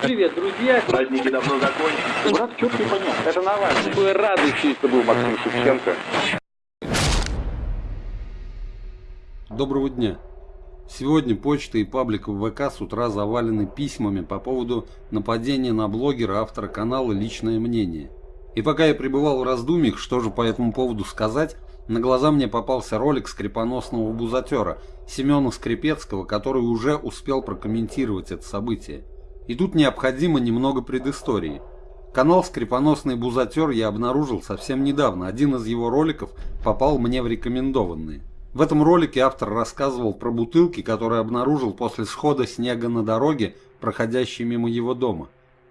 Привет, друзья. Праздники давно закончились. Брат, что-то непонятно. Это Навальный. Такой радующийся был Максим Шевченко. Доброго дня. Сегодня почта и паблик в ВК с утра завалены письмами по поводу нападения на блогера, автора канала «Личное мнение». И пока я пребывал в раздумьях, что же по этому поводу сказать, на глаза мне попался ролик скрипоносного бузатера Семена Скрипецкого, который уже успел прокомментировать это событие. И тут необходимо немного предыстории. Канал «Скрипоносный бузатер» я обнаружил совсем недавно. Один из его роликов попал мне в рекомендованные. В этом ролике автор рассказывал про бутылки, которые обнаружил после схода снега на дороге, проходящей мимо его дома.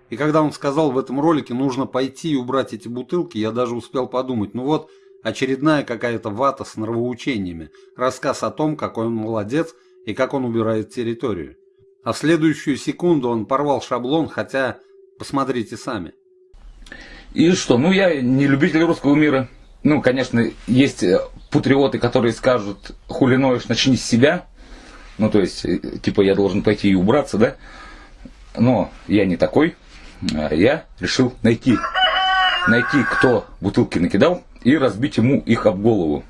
И когда он сказал в этом ролике нужно пойти и убрать эти бутылки, я даже успел подумать, ну вот очередная какая-то вата с нравоучениями, рассказ о том, какой он молодец и как он убирает территорию. А в следующую секунду он порвал шаблон, хотя посмотрите сами. И что, ну я не любитель русского мира. Ну, конечно, есть э, патриоты, которые скажут, хули ноешь, начни с себя. Ну, то есть, э, типа, я должен пойти и убраться, да? Но я не такой. А я решил найти, найти, кто бутылки накидал, и разбить ему их об голову.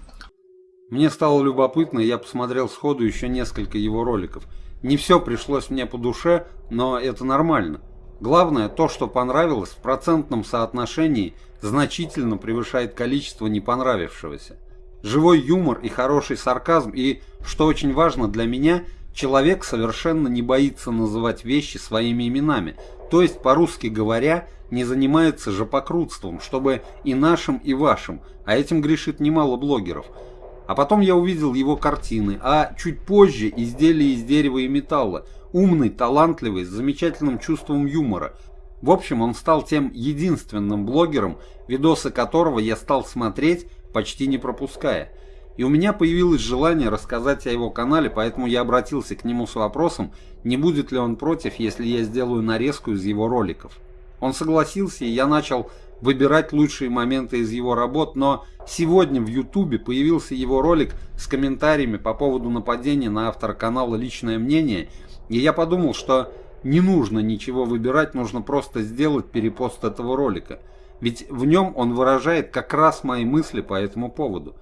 Мне стало любопытно, и я посмотрел сходу еще несколько его роликов. Не все пришлось мне по душе, но это нормально. Главное, то, что понравилось, в процентном соотношении значительно превышает количество не понравившегося. Живой юмор и хороший сарказм, и, что очень важно для меня, человек совершенно не боится называть вещи своими именами, то есть, по-русски говоря, не занимается жопокрутством, чтобы и нашим, и вашим, а этим грешит немало блогеров. А потом я увидел его картины, а чуть позже изделия из дерева и металла, умный, талантливый, с замечательным чувством юмора. В общем, он стал тем единственным блогером, видосы которого я стал смотреть, почти не пропуская. И у меня появилось желание рассказать о его канале, поэтому я обратился к нему с вопросом, не будет ли он против, если я сделаю нарезку из его роликов. Он согласился, и я начал выбирать лучшие моменты из его работ, но сегодня в ютубе появился его ролик с комментариями по поводу нападения на автора канала «Личное мнение», и я подумал, что не нужно ничего выбирать, нужно просто сделать перепост этого ролика. Ведь в нем он выражает как раз мои мысли по этому поводу.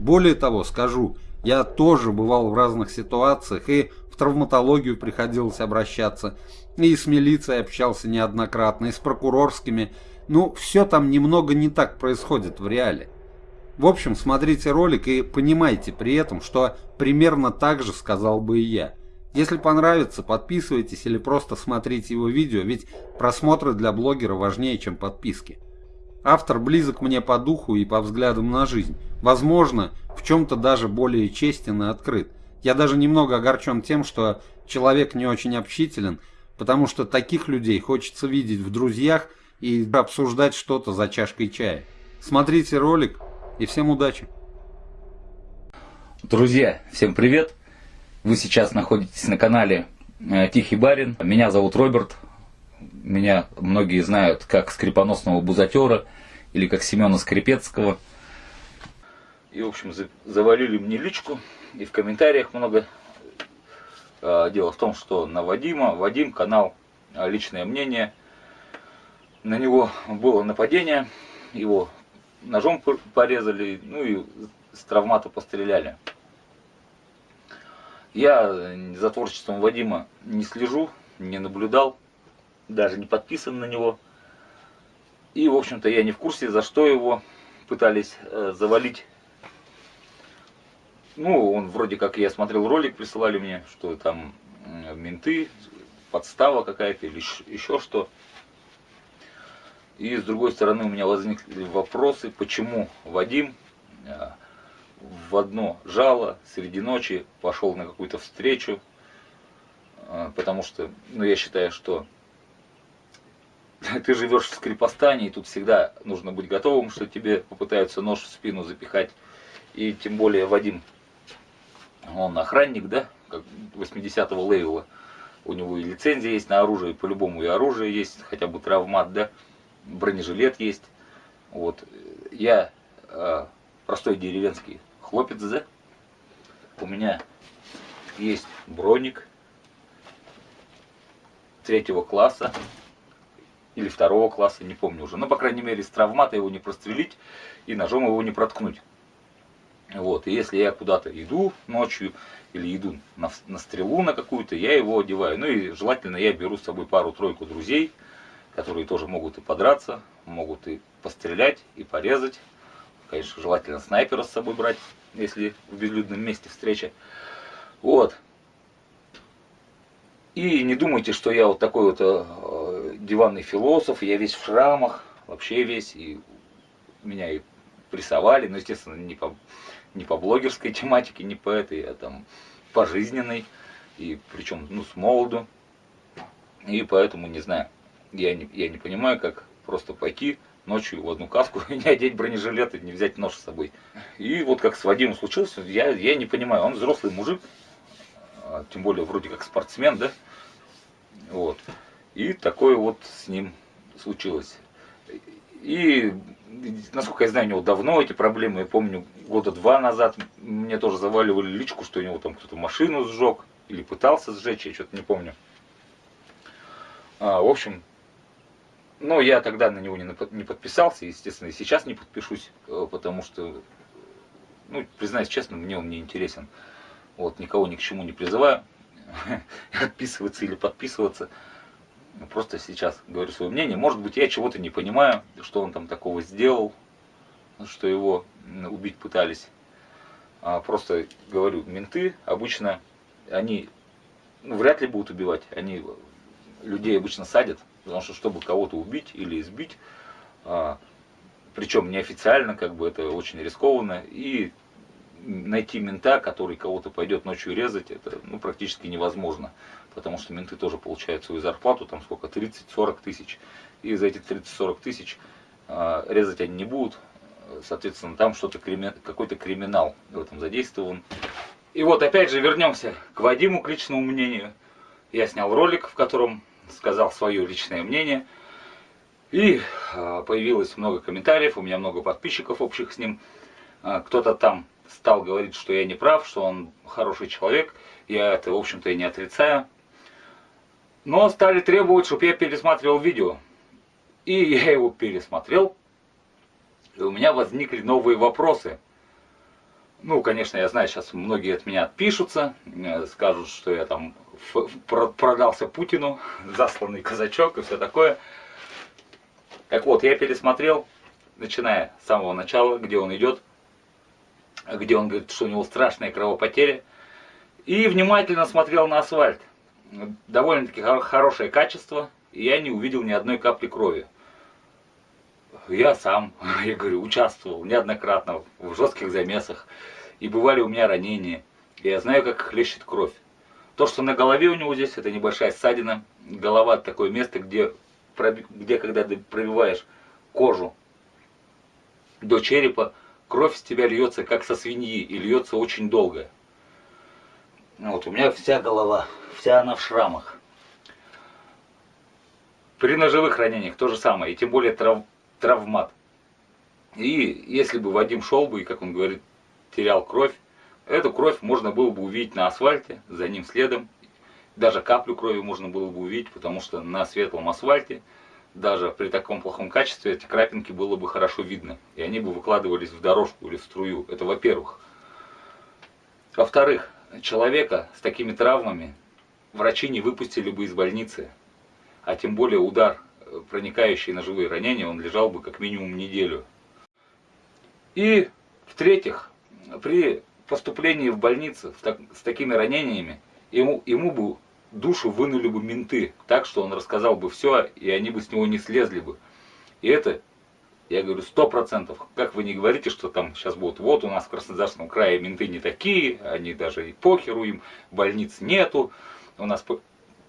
Более того, скажу, я тоже бывал в разных ситуациях и в травматологию приходилось обращаться, и с милицией общался неоднократно, и с прокурорскими. Ну, все там немного не так происходит в реале. В общем, смотрите ролик и понимайте при этом, что примерно так же сказал бы и я. Если понравится, подписывайтесь или просто смотрите его видео, ведь просмотры для блогера важнее, чем подписки. Автор близок мне по духу и по взглядам на жизнь. Возможно, в чем-то даже более честен и открыт. Я даже немного огорчен тем, что человек не очень общителен, потому что таких людей хочется видеть в друзьях и обсуждать что-то за чашкой чая. Смотрите ролик и всем удачи! Друзья, всем привет! Вы сейчас находитесь на канале э, Тихий Барин. Меня зовут Роберт. Меня многие знают как скрипоносного бузатера или как Семена Скрипецкого. И, в общем, завалили мне личку, и в комментариях много. А, дело в том, что на Вадима, Вадим, канал а, «Личное мнение», на него было нападение, его ножом порезали, ну и с травмата постреляли. Я за творчеством Вадима не слежу, не наблюдал, даже не подписан на него. И, в общем-то, я не в курсе, за что его пытались э, завалить. Ну, он вроде как, я смотрел ролик, присылали мне, что там э, менты, подстава какая-то или еще что. И с другой стороны у меня возникли вопросы, почему Вадим э, в одно жало среди ночи пошел на какую-то встречу, э, потому что, ну, я считаю, что ты живешь в Скрипостане, и тут всегда нужно быть готовым, что тебе попытаются нож в спину запихать. И тем более Вадим, он охранник, да, как 80-го левела. У него и лицензия есть на оружие, по-любому и оружие есть, хотя бы травмат, да, бронежилет есть. Вот. Я э, простой деревенский хлопец, да. У меня есть броник, третьего класса или второго класса, не помню уже. Но, по крайней мере, с травмата его не прострелить и ножом его не проткнуть. Вот, и если я куда-то иду ночью или иду на, на стрелу на какую-то, я его одеваю. Ну и желательно я беру с собой пару-тройку друзей, которые тоже могут и подраться, могут и пострелять, и порезать. Конечно, желательно снайпера с собой брать, если в безлюдном месте встреча. Вот. И не думайте, что я вот такой вот э, диванный философ, я весь в шрамах, вообще весь, и меня и прессовали, но, естественно, не по, не по блогерской тематике, не по этой, а там по жизненной, и причем, ну, с молоду. И поэтому, не знаю, я не, я не понимаю, как просто пойти ночью в одну каску и не одеть бронежилет и не взять нож с собой. И вот как с Вадимом случилось, я, я не понимаю, он взрослый мужик, а, тем более вроде как спортсмен, да? Вот. И такое вот с ним случилось. И, насколько я знаю, у него давно эти проблемы. Я помню, года два назад мне тоже заваливали личку, что у него там кто-то машину сжег. Или пытался сжечь, я что-то не помню. А, в общем, ну, я тогда на него не, не подписался, естественно, и сейчас не подпишусь, э, потому что, ну, признаюсь честно, мне он не интересен. Вот, никого ни к чему не призываю отписываться или подписываться. Просто сейчас говорю свое мнение. Может быть, я чего-то не понимаю, что он там такого сделал, что его убить пытались. А просто говорю, менты обычно, они ну, вряд ли будут убивать. Они людей обычно садят, потому что чтобы кого-то убить или избить, а, причем неофициально, как бы это очень рискованно, и найти мента, который кого-то пойдет ночью резать, это ну, практически невозможно. Потому что менты тоже получают свою зарплату, там сколько, 30-40 тысяч. И за эти 30-40 тысяч э, резать они не будут. Соответственно, там что-то крими... какой-то криминал в этом задействован. И вот опять же вернемся к Вадиму, к личному мнению. Я снял ролик, в котором сказал свое личное мнение. И э, появилось много комментариев, у меня много подписчиков общих с ним. Э, Кто-то там стал говорить, что я не прав, что он хороший человек. Я это, в общем-то, и не отрицаю. Но стали требовать, чтобы я пересматривал видео. И я его пересмотрел. И у меня возникли новые вопросы. Ну, конечно, я знаю, сейчас многие от меня отпишутся, э, скажут, что я там продался Путину, засланный казачок и все такое. Так вот, я пересмотрел, начиная с самого начала, где он идет, где он говорит, что у него страшная кровопотеря, и внимательно смотрел на асфальт. Довольно-таки хорошее качество, и я не увидел ни одной капли крови. Я сам, я говорю, участвовал неоднократно в жестких замесах, и бывали у меня ранения, и я знаю, как хлещет кровь. То, что на голове у него здесь, это небольшая ссадина, голова такое место, где, где когда ты пробиваешь кожу до черепа, кровь с тебя льется, как со свиньи, и льется очень долго. Вот, у меня вся голова, вся она в шрамах. При ножевых ранениях то же самое, и тем более трав, травмат. И если бы Вадим шел бы, и, как он говорит, терял кровь, эту кровь можно было бы увидеть на асфальте, за ним следом. Даже каплю крови можно было бы увидеть, потому что на светлом асфальте даже при таком плохом качестве эти крапинки было бы хорошо видно. И они бы выкладывались в дорожку или в струю. Это во-первых. Во-вторых, человека с такими травмами врачи не выпустили бы из больницы. А тем более удар, э, проникающий на живые ранения, он лежал бы как минимум неделю. И в-третьих, при поступлении в больницу с такими ранениями, ему, ему бы душу вынули бы менты, так что он рассказал бы все, и они бы с него не слезли бы. И это, я говорю, сто процентов. Как вы не говорите, что там сейчас будут, вот у нас в Краснодарском крае менты не такие, они даже и похеру им, больниц нету, у нас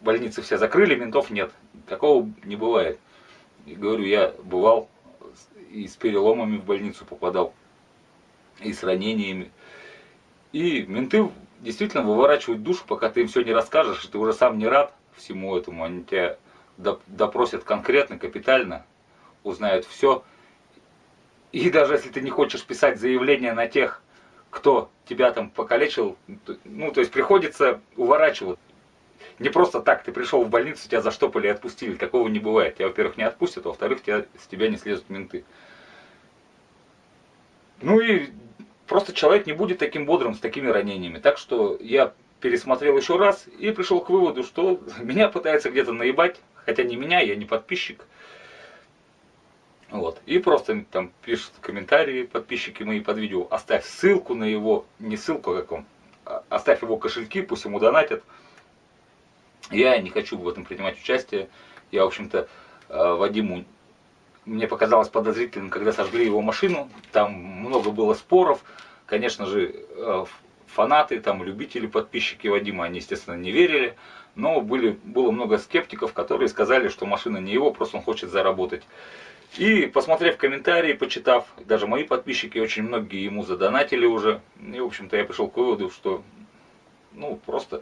больницы все закрыли, ментов нет. Такого не бывает. И говорю, я бывал и с переломами в больницу попадал, и с ранениями. И менты действительно выворачивают душу, пока ты им все не расскажешь, и ты уже сам не рад всему этому. Они тебя допросят конкретно, капитально, узнают все. И даже если ты не хочешь писать заявление на тех, кто тебя там покалечил, ну, то есть приходится уворачивать. не просто так, ты пришел в больницу, тебя заштопали и отпустили. Такого не бывает. Тебя, во-первых, не отпустят, а во-вторых, с тебя не слезут менты. Ну и просто человек не будет таким бодрым с такими ранениями. Так что я пересмотрел еще раз и пришел к выводу, что меня пытается где-то наебать, хотя не меня, я не подписчик. Вот. И просто там пишут комментарии подписчики мои под видео, оставь ссылку на его, не ссылку а как он, а оставь его кошельки, пусть ему донатят. Я не хочу в этом принимать участие. Я, в общем-то, э, Вадиму мне показалось подозрительным, когда сожгли его машину. Там много было споров. Конечно же, э, фанаты, там, любители, подписчики Вадима, они, естественно, не верили. Но были, было много скептиков, которые сказали, что машина не его, просто он хочет заработать. И посмотрев комментарии, почитав, даже мои подписчики, очень многие ему задонатили уже. И, в общем-то, я пришел к выводу, что, ну, просто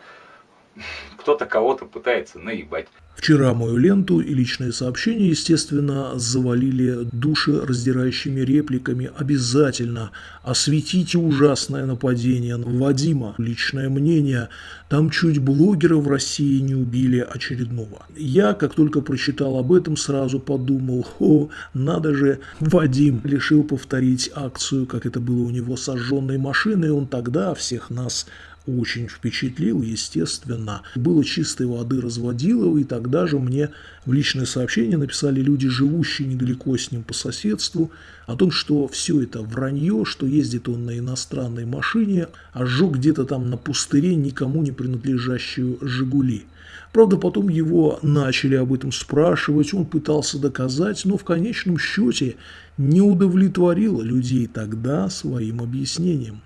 кто-то кого-то пытается наебать. Вчера мою ленту и личные сообщения, естественно, завалили души раздирающими репликами. Обязательно осветите ужасное нападение на Вадима. Личное мнение. Там чуть блогера в России не убили очередного. Я, как только прочитал об этом, сразу подумал, о, надо же, Вадим решил повторить акцию, как это было у него с сожженной машиной. Он тогда всех нас очень впечатлил, естественно. Было чистой воды разводилово, и тогда же мне в личное сообщение написали люди, живущие недалеко с ним по соседству, о том, что все это вранье, что ездит он на иностранной машине, а сжег где-то там на пустыре никому не принадлежащую «Жигули». Правда, потом его начали об этом спрашивать, он пытался доказать, но в конечном счете не удовлетворило людей тогда своим объяснением.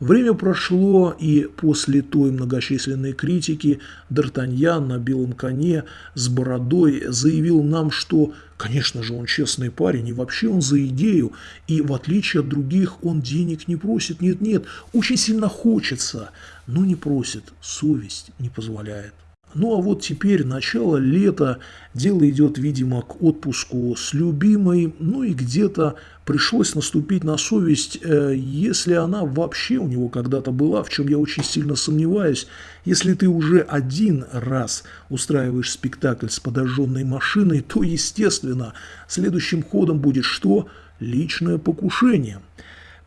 Время прошло, и после той многочисленной критики Д'Артаньян на белом коне с бородой заявил нам, что, конечно же, он честный парень, и вообще он за идею, и в отличие от других он денег не просит, нет-нет, очень сильно хочется, но не просит, совесть не позволяет. Ну а вот теперь начало лета, дело идет, видимо, к отпуску с любимой, ну и где-то пришлось наступить на совесть, э, если она вообще у него когда-то была, в чем я очень сильно сомневаюсь, если ты уже один раз устраиваешь спектакль с подожженной машиной, то, естественно, следующим ходом будет что? Личное покушение.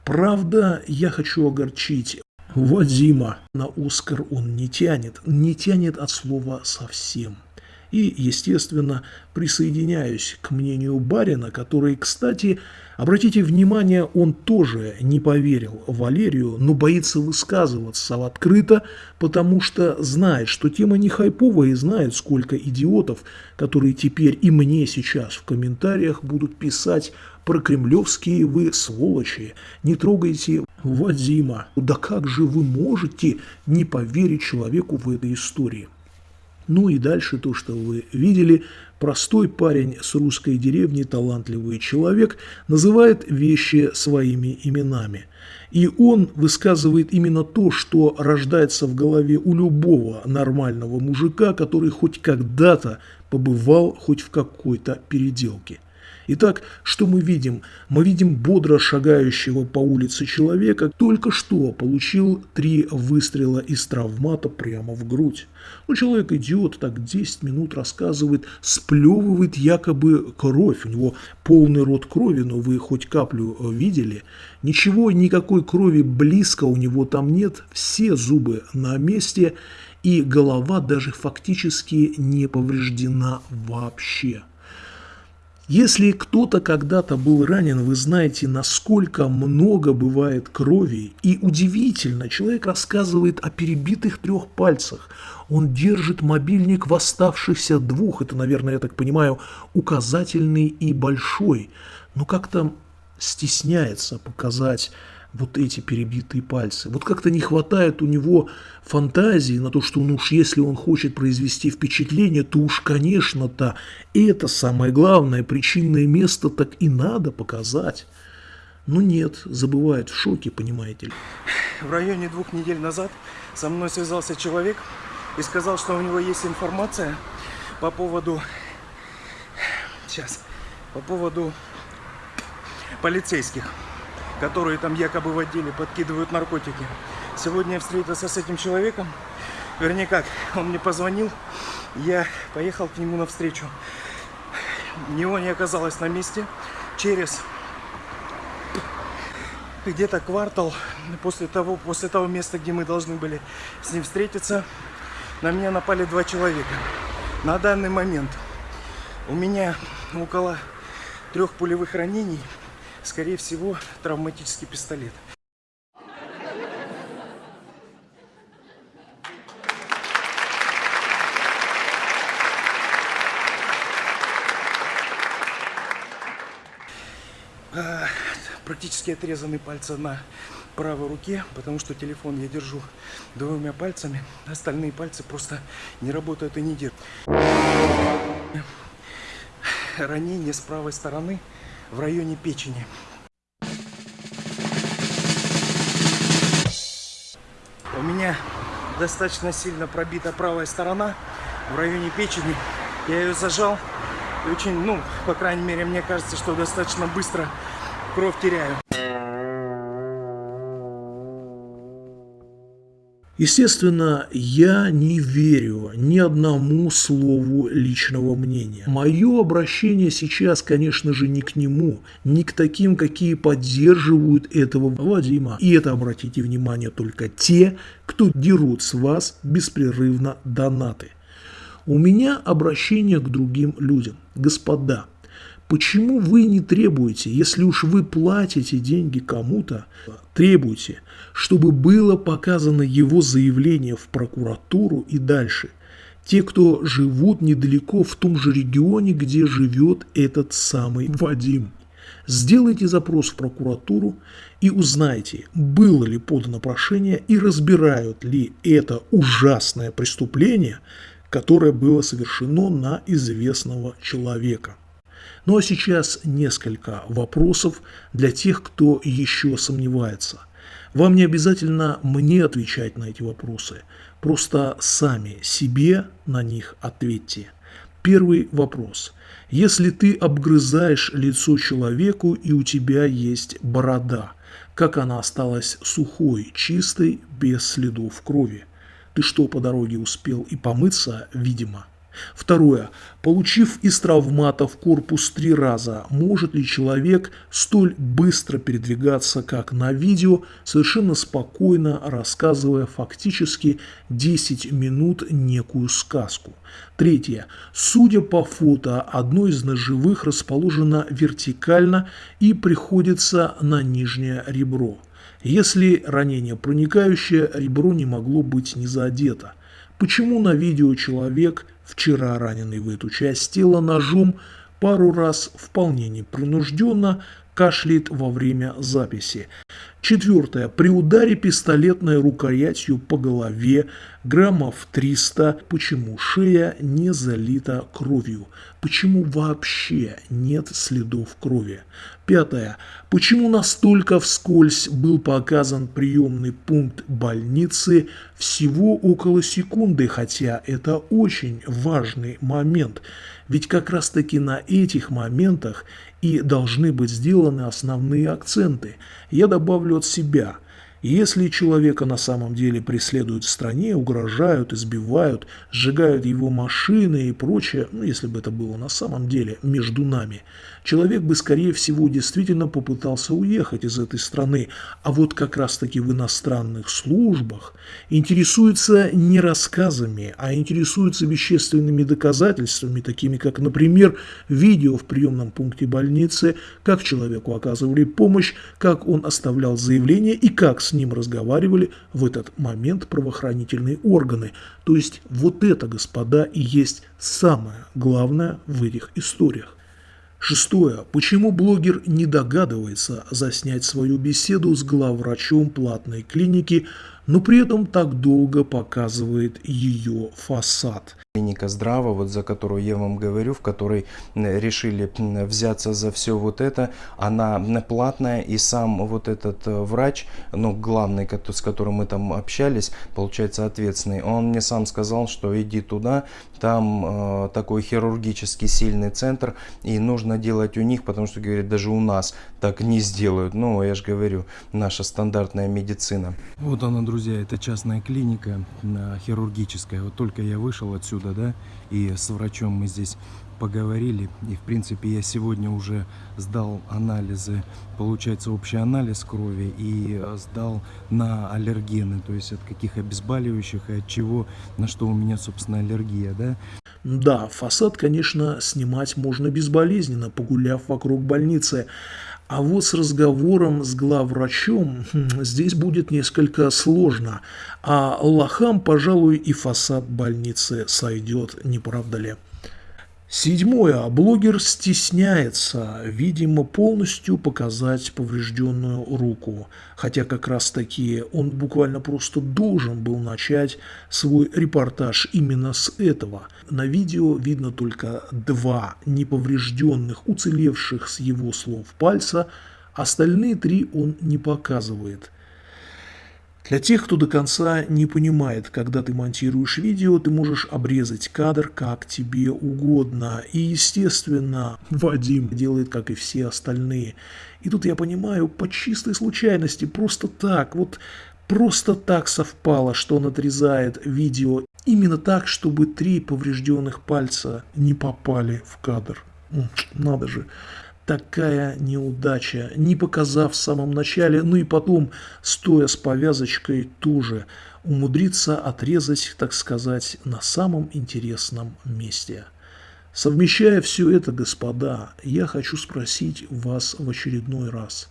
Правда, я хочу огорчить Вадима на Оскар он не тянет, не тянет от слова совсем. И, естественно, присоединяюсь к мнению Барина, который, кстати, обратите внимание, он тоже не поверил Валерию, но боится высказываться открыто, потому что знает, что тема не хайповая и знает, сколько идиотов, которые теперь и мне сейчас в комментариях будут писать про кремлевские вы сволочи, не трогайте Вадима. Да как же вы можете не поверить человеку в этой истории? Ну и дальше то, что вы видели. Простой парень с русской деревни, талантливый человек, называет вещи своими именами. И он высказывает именно то, что рождается в голове у любого нормального мужика, который хоть когда-то побывал хоть в какой-то переделке. Итак, что мы видим? Мы видим бодро шагающего по улице человека, только что получил три выстрела из травмата прямо в грудь. Ну, человек идет, так 10 минут рассказывает, сплевывает якобы кровь. У него полный рот крови, но вы хоть каплю э, видели? Ничего, никакой крови близко у него там нет, все зубы на месте, и голова даже фактически не повреждена вообще. Если кто-то когда-то был ранен, вы знаете, насколько много бывает крови. И удивительно, человек рассказывает о перебитых трех пальцах. Он держит мобильник в оставшихся двух, это, наверное, я так понимаю, указательный и большой. Но как-то стесняется показать вот эти перебитые пальцы. Вот как-то не хватает у него фантазии на то, что ну уж если он хочет произвести впечатление, то уж, конечно-то, это самое главное, причинное место так и надо показать. Ну нет, забывает в шоке, понимаете ли. В районе двух недель назад со мной связался человек и сказал, что у него есть информация по поводу... Сейчас. По поводу полицейских которые там якобы в отделе подкидывают наркотики. Сегодня я встретился с этим человеком, Вернее как, он мне позвонил, я поехал к нему навстречу. Него не оказалось на месте. Через где-то квартал после того, после того места, где мы должны были с ним встретиться, на меня напали два человека. На данный момент у меня около трех пулевых ранений, скорее всего, травматический пистолет. А, Практически отрезаны пальцы на правой руке, потому что телефон я держу двумя пальцами. Остальные пальцы просто не работают и не держат. Ранение с правой стороны в районе печени. У меня достаточно сильно пробита правая сторона в районе печени. Я ее зажал. И очень, ну, по крайней мере, мне кажется, что достаточно быстро кровь теряю. Естественно, я не верю ни одному слову личного мнения. Мое обращение сейчас, конечно же, не к нему, не к таким, какие поддерживают этого Вадима. И это, обратите внимание, только те, кто дерут с вас беспрерывно донаты. У меня обращение к другим людям. Господа, Почему вы не требуете, если уж вы платите деньги кому-то, требуйте, чтобы было показано его заявление в прокуратуру и дальше. Те, кто живут недалеко в том же регионе, где живет этот самый Вадим. Сделайте запрос в прокуратуру и узнайте, было ли подано прошение и разбирают ли это ужасное преступление, которое было совершено на известного человека. Ну а сейчас несколько вопросов для тех, кто еще сомневается. Вам не обязательно мне отвечать на эти вопросы, просто сами себе на них ответьте. Первый вопрос. Если ты обгрызаешь лицо человеку и у тебя есть борода, как она осталась сухой, чистой, без следов крови? Ты что, по дороге успел и помыться, видимо? Второе. Получив из травмата в корпус три раза, может ли человек столь быстро передвигаться, как на видео, совершенно спокойно рассказывая фактически 10 минут некую сказку? Третье. Судя по фото, одно из ножевых расположено вертикально и приходится на нижнее ребро. Если ранение проникающее, ребро не могло быть не задето. Почему на видео человек вчера раненый в эту часть тела ножом, пару раз вполне непринужденно кашляет во время записи. Четвертое. При ударе пистолетной рукоятью по голове граммов 300. Почему шея не залита кровью? Почему вообще нет следов крови? Пятое. Почему настолько вскользь был показан приемный пункт больницы всего около секунды, хотя это очень важный момент. Ведь как раз таки на этих моментах и должны быть сделаны основные акценты. Я добавлю от себя – если человека на самом деле преследуют в стране, угрожают, избивают, сжигают его машины и прочее, ну, если бы это было на самом деле между нами, человек бы, скорее всего, действительно попытался уехать из этой страны. А вот как раз-таки в иностранных службах интересуются не рассказами, а интересуются вещественными доказательствами, такими как, например, видео в приемном пункте больницы, как человеку оказывали помощь, как он оставлял заявление и как с ним разговаривали в этот момент правоохранительные органы. То есть вот это, господа, и есть самое главное в этих историях. Шестое. Почему блогер не догадывается заснять свою беседу с главврачом платной клиники, но при этом так долго показывает ее фасад? Клиника Здрава, вот за которую я вам говорю, в которой решили взяться за все вот это, она платная, и сам вот этот э, врач, ну, главный, с которым мы там общались, получается, ответственный, он мне сам сказал, что иди туда, там э, такой хирургически сильный центр, и нужно делать у них, потому что, говорит, даже у нас так не сделают. Ну, я же говорю, наша стандартная медицина. Вот она, друзья, это частная клиника э, хирургическая. Вот только я вышел отсюда, да, и с врачом мы здесь поговорили. И, в принципе, я сегодня уже сдал анализы, получается, общий анализ крови и э, сдал на аллергены, то есть от каких обезболивающих и от чего, на что у меня, собственно, аллергия, да. Да, фасад, конечно, снимать можно безболезненно, погуляв вокруг больницы. А вот с разговором с главврачом хм, здесь будет несколько сложно. А лохам, пожалуй, и фасад больницы сойдет, не правда ли? Седьмое. Блогер стесняется, видимо, полностью показать поврежденную руку. Хотя как раз таки он буквально просто должен был начать свой репортаж именно с этого. На видео видно только два неповрежденных, уцелевших с его слов пальца, остальные три он не показывает. Для тех, кто до конца не понимает, когда ты монтируешь видео, ты можешь обрезать кадр как тебе угодно. И, естественно, Вадим делает, как и все остальные. И тут я понимаю, по чистой случайности, просто так, вот просто так совпало, что он отрезает видео именно так, чтобы три поврежденных пальца не попали в кадр. Надо же такая неудача, не показав в самом начале, ну и потом, стоя с повязочкой, тоже умудриться отрезать, так сказать, на самом интересном месте. Совмещая все это, господа, я хочу спросить вас в очередной раз,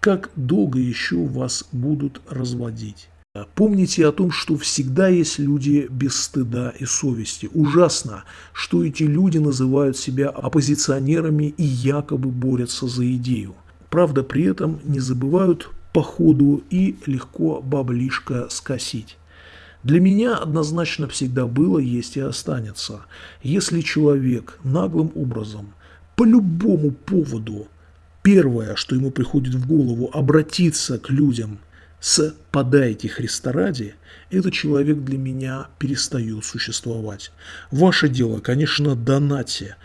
как долго еще вас будут разводить? Помните о том, что всегда есть люди без стыда и совести. Ужасно, что эти люди называют себя оппозиционерами и якобы борются за идею. Правда, при этом не забывают по ходу и легко баблишко скосить. Для меня однозначно всегда было, есть и останется. Если человек наглым образом, по любому поводу, первое, что ему приходит в голову, обратиться к людям с «подайте Христа ради», этот человек для меня перестает существовать. Ваше дело, конечно, донате,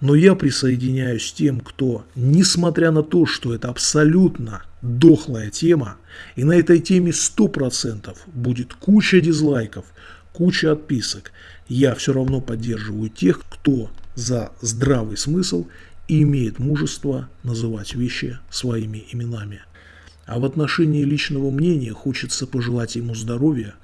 но я присоединяюсь тем, кто, несмотря на то, что это абсолютно дохлая тема, и на этой теме 100% будет куча дизлайков, куча отписок, я все равно поддерживаю тех, кто за здравый смысл и имеет мужество называть вещи своими именами. А в отношении личного мнения хочется пожелать ему здоровья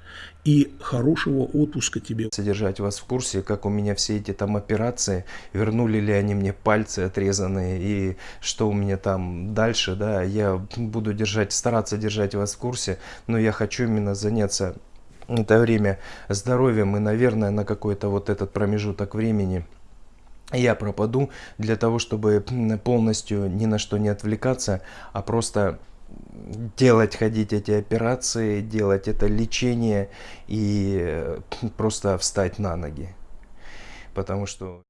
и хорошего отпуска тебе. Содержать вас в курсе, как у меня все эти там операции, вернули ли они мне пальцы отрезанные и что у меня там дальше, да, я буду держать, стараться держать вас в курсе, но я хочу именно заняться это время здоровьем и, наверное, на какой-то вот этот промежуток времени я пропаду для того, чтобы полностью ни на что не отвлекаться, а просто делать, ходить эти операции, делать это лечение и просто встать на ноги. Потому что...